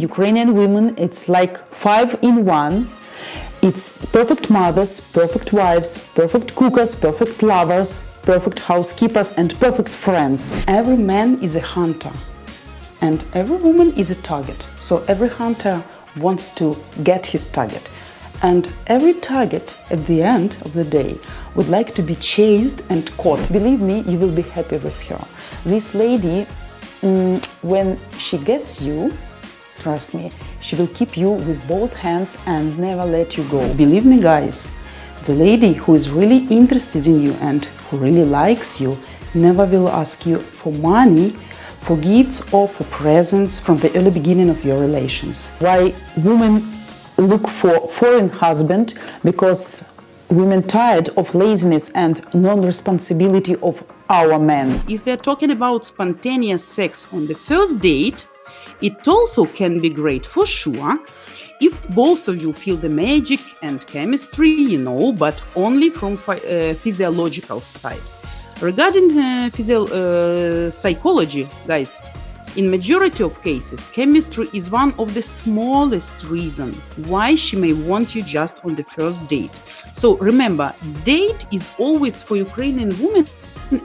Ukrainian women, it's like five in one. It's perfect mothers, perfect wives, perfect cookers, perfect lovers, perfect housekeepers, and perfect friends. Every man is a hunter, and every woman is a target. So every hunter wants to get his target. And every target at the end of the day would like to be chased and caught. Believe me, you will be happy with her. This lady, mm, when she gets you, trust me, she will keep you with both hands and never let you go. Believe me, guys, the lady who is really interested in you and who really likes you never will ask you for money, for gifts or for presents from the early beginning of your relations. Why women look for foreign husband because women tired of laziness and non-responsibility of our men. If we are talking about spontaneous sex on the first date, it also can be great for sure if both of you feel the magic and chemistry, you know, but only from uh, physiological side. Regarding uh, physio uh, psychology, guys, in majority of cases, chemistry is one of the smallest reason why she may want you just on the first date. So remember, date is always for Ukrainian women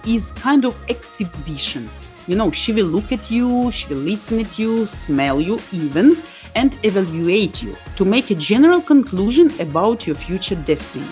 is kind of exhibition. You know, she will look at you, she will listen at you, smell you even, and evaluate you to make a general conclusion about your future destiny.